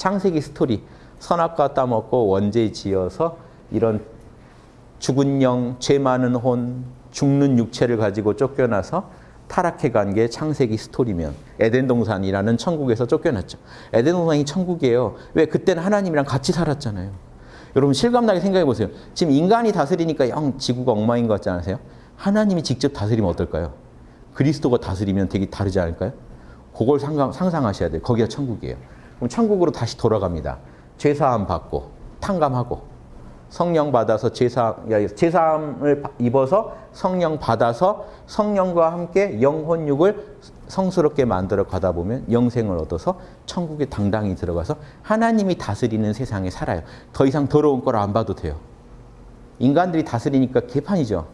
창세기 스토리 선악과 따먹고 원죄 지어서 이런 죽은 영, 죄 많은 혼, 죽는 육체를 가지고 쫓겨나서 타락해 간 게 창세기 스토리면 에덴 동산이라는 천국에서 쫓겨났죠. 에덴 동산이 천국이에요. 왜 그때는 하나님이랑 같이 살았잖아요. 여러분 실감나게 생각해 보세요. 지금 인간이 다스리니까 영 지구가 엉망인 것 같지 않으세요? 하나님이 직접 다스리면 어떨까요? 그리스도가 다스리면 되게 다르지 않을까요? 그걸 상상, 상상하셔야 돼요. 거기가 천국이에요. 그럼 천국으로 다시 돌아갑니다. 죄사함 받고 탕감하고 성령 받아서 제사, 제사함을 입어서 성령 받아서 성령과 함께 영혼육을 성스럽게 만들어 가다 보면 영생을 얻어서 천국에 당당히 들어가서 하나님이 다스리는 세상에 살아요. 더 이상 더러운 걸 안 봐도 돼요. 인간들이 다스리니까 개판이죠.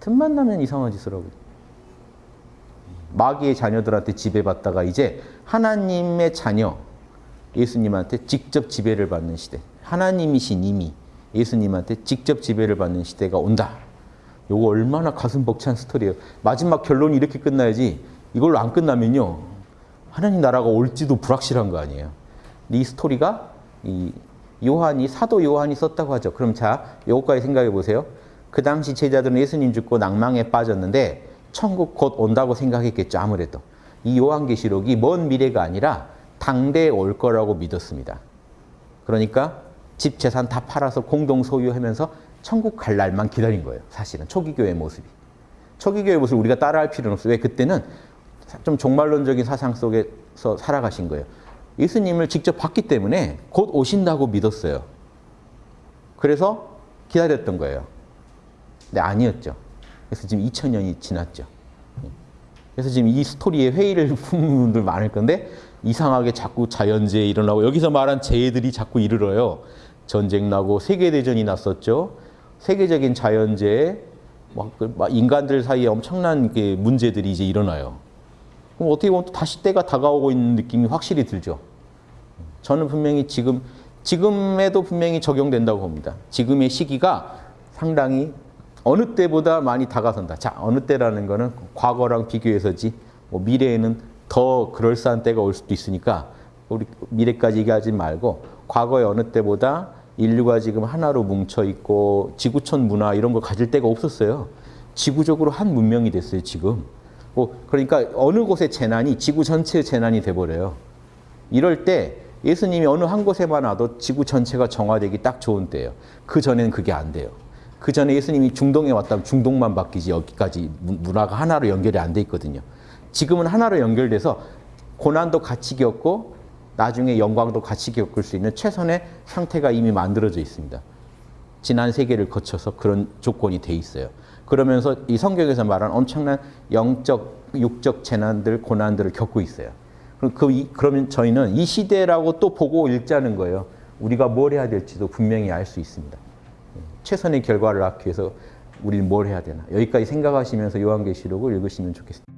틈만 나면 이상한 짓을 하고. 마귀의 자녀들한테 지배받다가 이제 하나님의 자녀 예수님한테 직접 지배를 받는 시대. 하나님이신 이미 예수님한테 직접 지배를 받는 시대가 온다. 이거 얼마나 가슴 벅찬 스토리예요. 마지막 결론이 이렇게 끝나야지 이걸로 안 끝나면요. 하나님 나라가 올지도 불확실한 거 아니에요. 이 스토리가 이 요한이 사도 요한이 썼다고 하죠. 그럼 자, 요거까지 생각해 보세요. 그 당시 제자들은 예수님 죽고 낭망에 빠졌는데 천국 곧 온다고 생각했겠죠. 아무래도. 이 요한계시록이 먼 미래가 아니라 당대에 올 거라고 믿었습니다. 그러니까 집 재산 다 팔아서 공동 소유하면서 천국 갈 날만 기다린 거예요. 사실은 초기 교회 모습이. 초기 교회 모습을 우리가 따라할 필요는 없어요. 왜 그때는 좀 종말론적인 사상 속에서 살아가신 거예요. 예수님을 직접 봤기 때문에 곧 오신다고 믿었어요. 그래서 기다렸던 거예요. 근데 아니었죠. 그래서 지금 2000년이 지났죠. 그래서 지금 이 스토리에 회의를 품는 분들 많을 건데 이상하게 자꾸 자연재해 일어나고 여기서 말한 재해들이 자꾸 이르러요. 전쟁 나고 세계대전이 났었죠. 세계적인 자연재해, 막 인간들 사이에 엄청난 문제들이 이제 일어나요. 그럼 어떻게 보면 또 다시 때가 다가오고 있는 느낌이 확실히 들죠. 저는 분명히 지금, 지금에도 분명히 적용된다고 봅니다. 지금의 시기가 상당히 어느 때보다 많이 다가선다. 자, 어느 때라는 거는 과거랑 비교해서지, 뭐 미래에는 더 그럴싸한 때가 올 수도 있으니까 우리 미래까지 얘기하지 말고 과거의 어느 때보다 인류가 지금 하나로 뭉쳐 있고 지구촌 문화 이런 걸 가질 때가 없었어요. 지구적으로 한 문명이 됐어요, 지금. 뭐 그러니까 어느 곳의 재난이 지구 전체의 재난이 돼버려요. 이럴 때 예수님이 어느 한 곳에만 와도 지구 전체가 정화되기 딱 좋은 때예요. 그 전에는 그게 안 돼요. 그 전에 예수님이 중동에 왔다면 중동만 바뀌지 여기까지 문화가 하나로 연결이 안 돼 있거든요. 지금은 하나로 연결돼서 고난도 같이 겪고 나중에 영광도 같이 겪을 수 있는 최선의 상태가 이미 만들어져 있습니다. 지난 세계를 거쳐서 그런 조건이 돼 있어요. 그러면서 이 성경에서 말한 엄청난 영적, 육적 재난들, 고난들을 겪고 있어요. 그럼 그, 그러면 저희는 이 시대라고 또 보고 읽자는 거예요. 우리가 뭘 해야 될지도 분명히 알 수 있습니다. 최선의 결과를 낳기 위해서 우리는 뭘 해야 되나. 여기까지 생각하시면서 요한계시록을 읽으시면 좋겠습니다.